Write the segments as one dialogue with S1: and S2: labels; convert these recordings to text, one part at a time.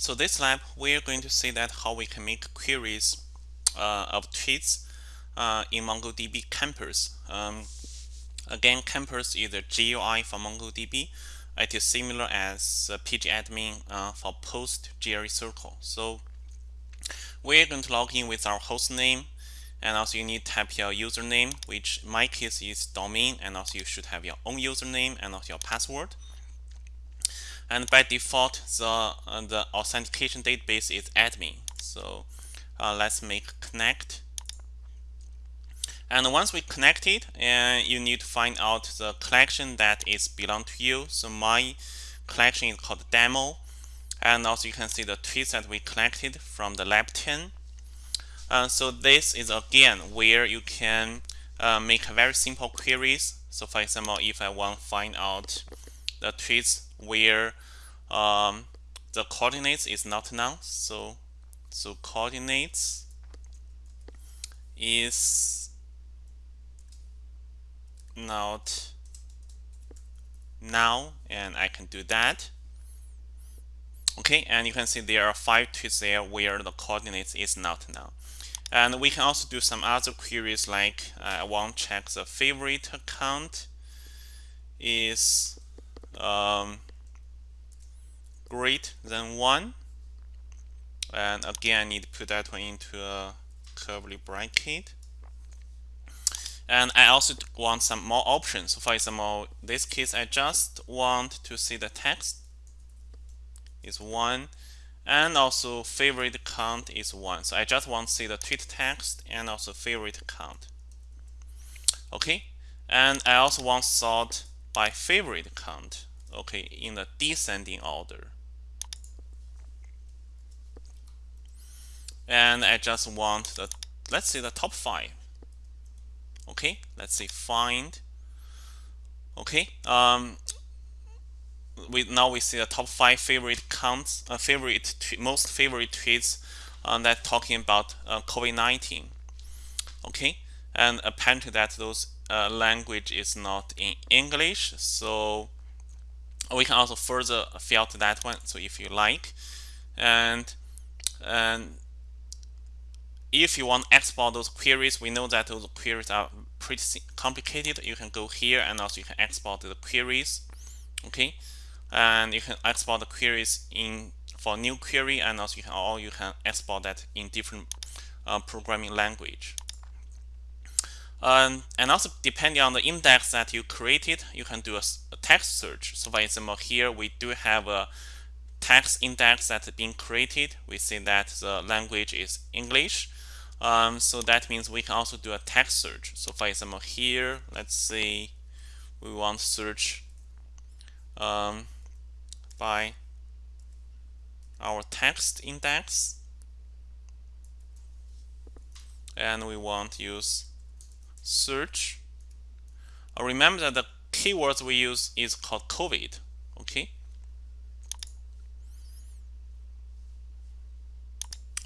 S1: So this lab, we're going to see that how we can make queries uh, of tweets uh, in MongoDB Compass. Um, again, Compass is a GUI for MongoDB. It is similar as uh, pgadmin uh, for post GRE circle. So we're going to log in with our host name and also you need to type your username, which in my case is domain, and also you should have your own username and also your password. And by default, the, uh, the authentication database is admin. So uh, let's make connect. And once we connect it, and you need to find out the collection that is belong to you. So my collection is called demo. And also you can see the tweets that we collected from the lab 10. Uh, so this is again where you can uh, make very simple queries. So for example, if I want to find out the tweets where um, the coordinates is not null, so so coordinates is not null and I can do that. Okay and you can see there are five tweets there where the coordinates is not null and we can also do some other queries like uh, I want to check the favorite account is um, greater than 1. And again, I need to put that one into a curly bracket. And I also want some more options. For example, this case, I just want to see the text is 1 and also favorite count is 1. So I just want to see the tweet text and also favorite count. Okay, and I also want sort by favorite count, okay, in the descending order. And I just want the, let's say the top five. Okay, let's say find. Okay, um, we now we see the top five favorite counts, uh, favorite most favorite tweets uh, that talking about uh, COVID-19. Okay, and apparently that those uh, language is not in English, so we can also further filter that one. So if you like, and and if you want to export those queries, we know that those queries are pretty complicated. You can go here and also you can export the queries. Okay, and you can export the queries in for new query and also you can you can export that in different uh, programming language um, and also depending on the index that you created you can do a, a, text search so for example here we do have a text index that's been created we see that the language is English um, so that means we can also do a text search. So for example here let's say we want to search um, by our text index. And we want to use search. Uh, remember that the keywords we use is called COVID okay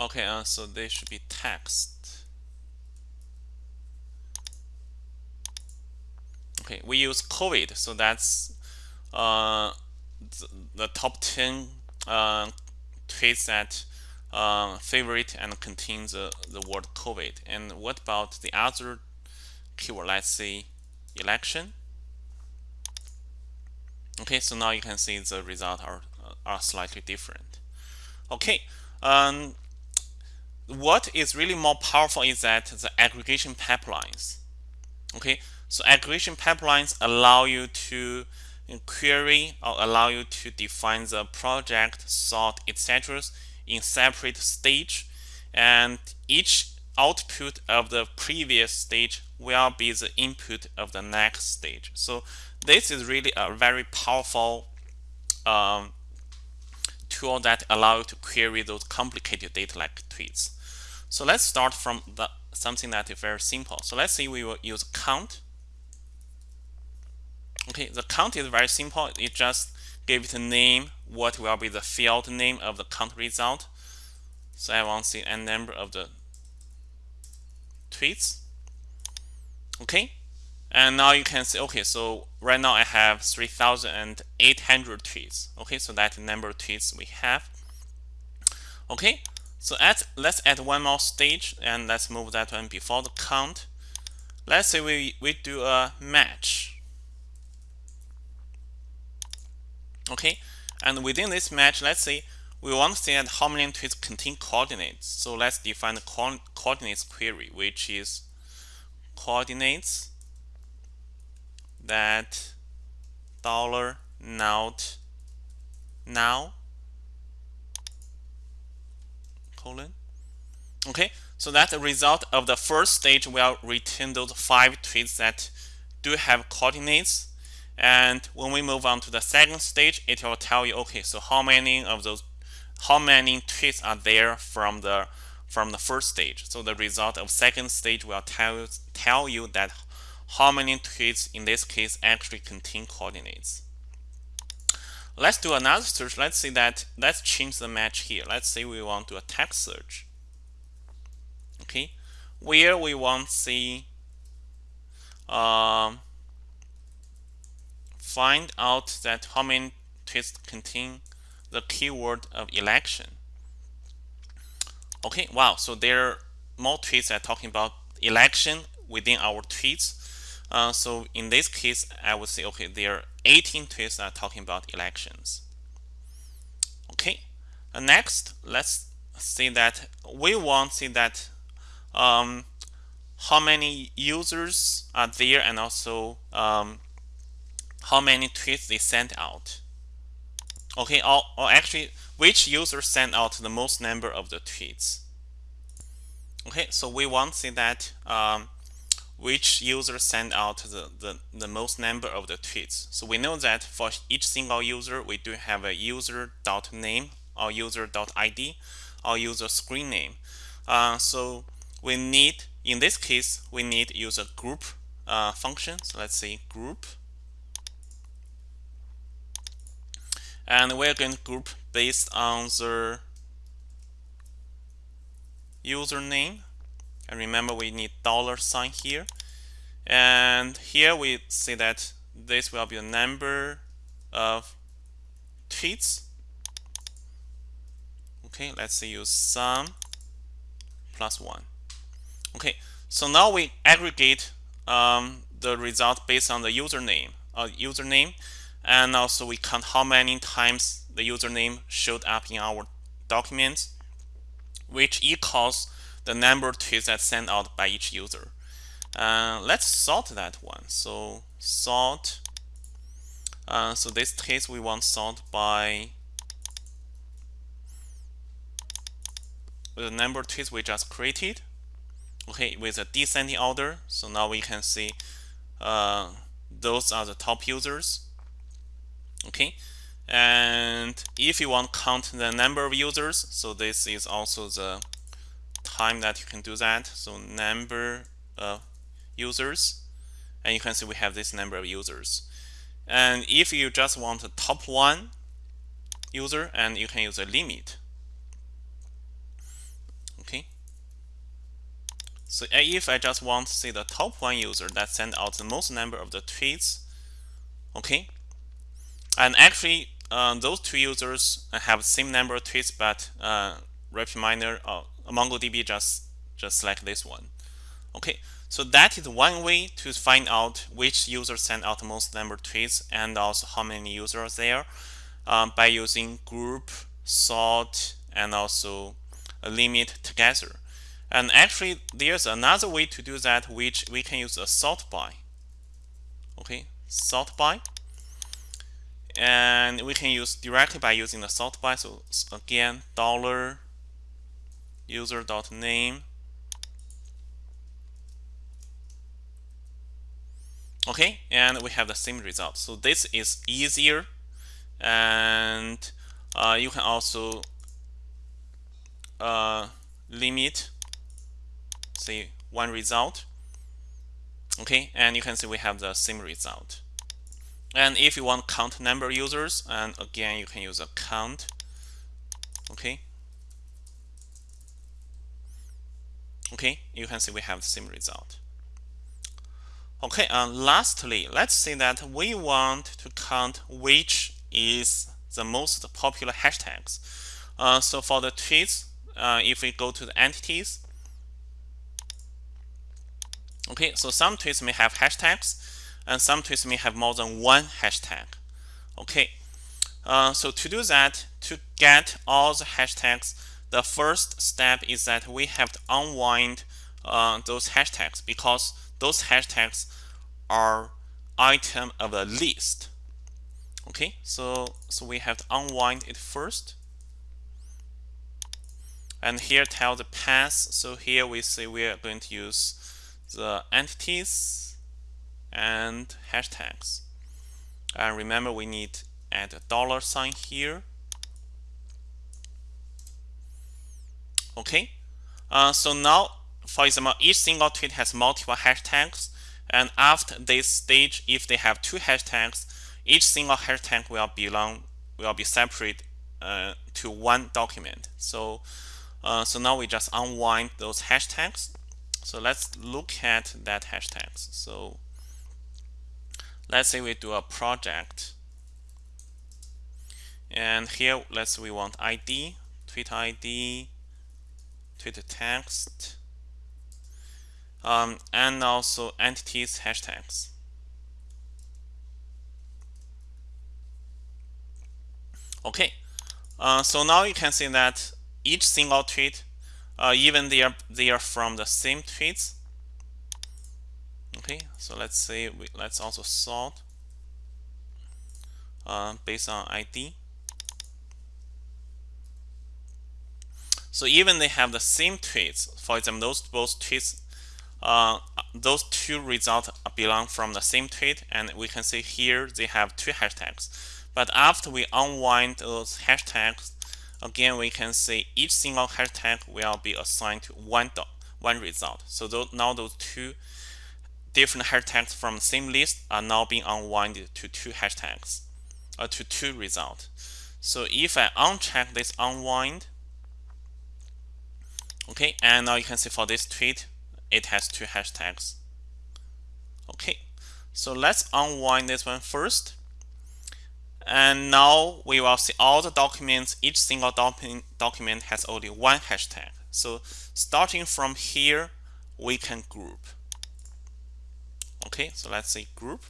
S1: okay uh, so they should be text okay we use COVID so that's uh, the top 10 uh, tweets that uh, favorite and contains the, the word COVID. And what about the other keyword? Let's say election. Okay, so now you can see the results are, are slightly different. Okay, um, what is really more powerful is that the aggregation pipelines. Okay, so aggregation pipelines allow you to query or allow you to define the project, sort, etc. in separate stage and each output of the previous stage will be the input of the next stage. So this is really a very powerful um, tool that allow you to query those complicated data like tweets. So let's start from the, something that is very simple. So let's say we will use count Okay, the count is very simple. It just give it a name, what will be the field name of the count result. So I want to see a number of the tweets. Okay, and now you can see, okay, so right now I have 3,800 tweets. Okay, so that number of tweets we have. Okay, so let's add one more stage and let's move that one before the count. Let's say we, we do a match. Okay, and within this match, let's say we want to see that how many tweets contain coordinates. So let's define the co coordinates query, which is coordinates that dollar not null colon. Okay, so that's the result of the first stage We'll return those five tweets that do have coordinates. And when we move on to the second stage, it will tell you, okay, so how many of those, how many tweets are there from the from the first stage. So the result of second stage will tell tell you that how many tweets in this case actually contain coordinates. Let's do another search. Let's say that, let's change the match here. Let's say we want to a text search. Okay, where we want to see, um, find out that how many tweets contain the keyword of election. Okay, wow, so there are more tweets that are talking about election within our tweets. Uh, so in this case, I would say, okay, there 18 tweets are talking about elections. Okay, and next, let's see that we want to see that um, how many users are there and also um, how many tweets they sent out. Okay, or, or actually, which user sent out the most number of the tweets. Okay, so we want to see that um, which user sent out the, the, the most number of the tweets. So we know that for each single user, we do have a user.name or user.id or user screen name. Uh, so we need, in this case, we need user group uh, function. So let's say group. And we're going to group based on the username and remember we need dollar sign here. And here we see that this will be the number of tweets. Okay let's use sum plus one. Okay so now we aggregate um, the result based on the username uh, username. And also we count how many times the username showed up in our document which equals the number of tweets that sent out by each user. Uh, let's sort that one. So sort. Uh, so this case we want sort by the number of tweets we just created. Okay, with a descending order. So now we can see uh, those are the top users. Okay, and if you want count the number of users, so this is also the time that you can do that. So number of users, and you can see we have this number of users. And if you just want the top one user, and you can use a limit. Okay. So if I just want to see the top one user that sent out the most number of the tweets, okay. And actually, uh, those two users have the same number of tweets, but uh, RapidMiner, uh, MongoDB just just select this one. Okay, so that is one way to find out which user sent out the most number of tweets and also how many users there um, by using group, sort, and also a limit together. And actually, there's another way to do that, which we can use a sort by. Okay, sort by. And we can use directly by using the sort by. So again, dollar user.name okay and we have the same result. So this is easier and uh, you can also uh, limit say one result. Okay and you can see we have the same result. And if you want count number users and again you can use a count. Okay okay you can see we have the same result okay and lastly let's say that we want to count which is the most popular hashtags Uh, so for the tweets, uh, if we go to the entities, okay, so some tweets may have hashtags, and some tweets may have more than one hashtag. Okay, uh, so to do that, to get all the hashtags, the first step is that we have to unwind uh, those hashtags because those hashtags are item of the list. Okay, so so we have to unwind it first. And here tell the path. So here we say we are going to use the entities and hashtags. And remember we need add a dollar sign here. Okay, uh, so now, for example, each single tweet has multiple hashtags. And after this stage, if they have two hashtags, each single hashtag will belong will be separate uh, to one document. So, uh, so now we just unwind those hashtags. So let's look at that hashtags. So let's say we do a project and here let's we want ID, Twitter ID, Twitter text, um, and also entities hashtags. Okay, uh, so now you can see that each single tweet, uh, even they are they are from the same tweets. Okay, so let's say we, let's also sort uh, based on ID. So even they have the same tweets, for example, those both tweets, uh, those two results belong from the same tweet, and we can see here they have two hashtags. But after we unwind those hashtags, again we can see each single hashtag will be assigned to one one result. So those, now those two different hashtags from the same list are now being unwinded to two hashtags, or uh, to two results. So if I uncheck this unwind, okay and now you can see for this tweet it has two hashtags. Okay so let's unwind this one first. And now we will see all the documents. Each single document document has only one hashtag. So starting from here we can group. Okay so let's say group.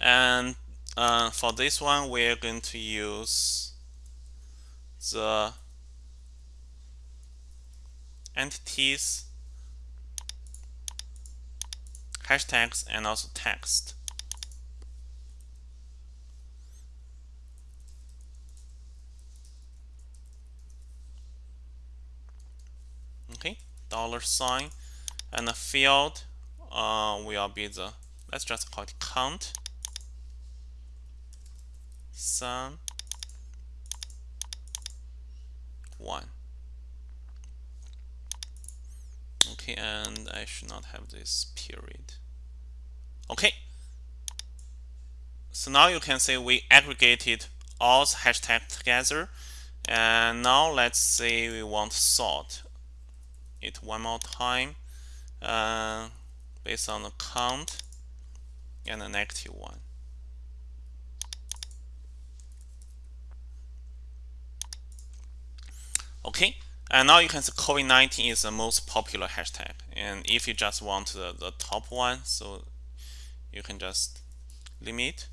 S1: And uh, for this one we're going to use the entities, hashtags, and also text. Okay, dollar sign, and the field uh, will be the let's just call it count sum 1 okay and I should not have this period. Okay. So now you can see we aggregated all the hashtags together and now let's say we want sort it one more time uh, based on the count and a negative one Okay, and now you can see COVID-19 is the most popular hashtag. And if you just want the, the top one, so you can just limit.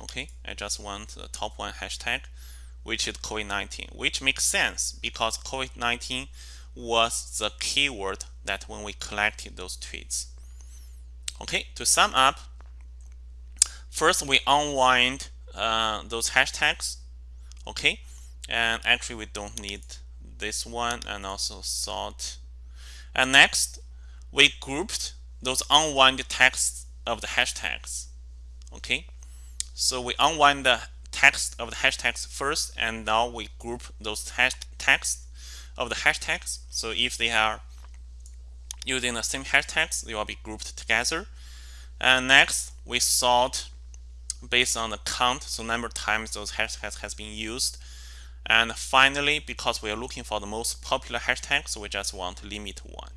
S1: Okay, I just want the top one hashtag, which is COVID-19, which makes sense because COVID-19 was the keyword that when we collected those tweets. Okay, to sum up, first we unwind uh, those hashtags. Okay, and actually we don't need this one and also sort and next we grouped those unwind text of the hashtags okay? So we unwind the text of the hashtags first and now we group those text of the hashtags. So if they are using the same hashtags they will be grouped together. And next we sort based on the count so number of times those hashtags has been used and finally, because we are looking for the most popular hashtags, we just want to limit one.